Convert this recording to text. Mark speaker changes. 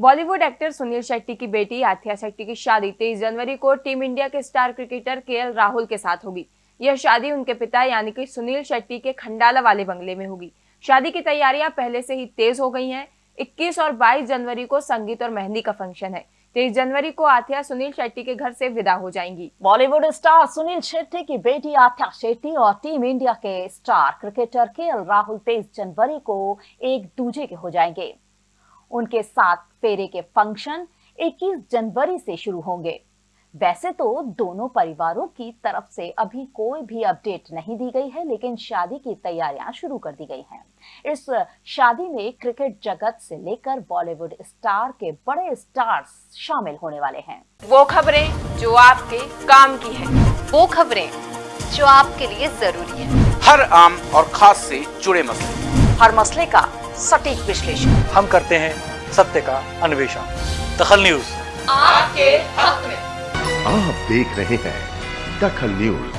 Speaker 1: Bollywood actor Sunil Shetty की बेटी आथिया शेट्टी की शादी, तेईस जनवरी को टीम इंडिया के स्टार क्रिकेटर के राहुल के साथ होगी। यह शादी उनके पिता यानी कि सुनील शेट्टी के खंडाला वाले बंगले में होगी। शादी की तैयारियाँ पहले से ही तेज हो गई हैं। 21 और 22 जनवरी को संगीत और मेहंदी का फ़ंक्शन है। तेईस जनवरी को आथिया सुनील शेट्टी के घर से विदा हो जाएँगी।
Speaker 2: बॉलीवुड स्टार सुनील शेट्टी की बेटी आथिया शेट्टी और टीम इंडिया के स्टार क्रिकेटर के राहुल तेईस जनवरी को एक दूजे के हो जाएँगे। उनके साथ फेरे के फ़ंक्शन 21 जनवरी से शुरू होंगे। वैसे तो दोनों परिवारों की तरफ़ से अभी कोई भी अपडेट नहीं दी गई है लेकिन शादी की तैयारियाँ शुरू कर दी गई हैं। इस शादी में क्रिकेट जगत से लेकर बॉलीवुड स्टार के बड़े स्टार्स शामिल होने वाले हैं।
Speaker 1: वो खबरें जो आपके काम की है।
Speaker 3: वो खबरें जो आपके लिए ज़रूरी है।
Speaker 4: हर आम और खास से जुड़े मसले।
Speaker 2: हर मसले का सटीक विश्लेषण।
Speaker 5: हम करते हैं सत्य का अन्वेषण। दखल न्यूज़।
Speaker 3: आपके हक में।
Speaker 6: आप देख रहे हैं दखल न्यूज़।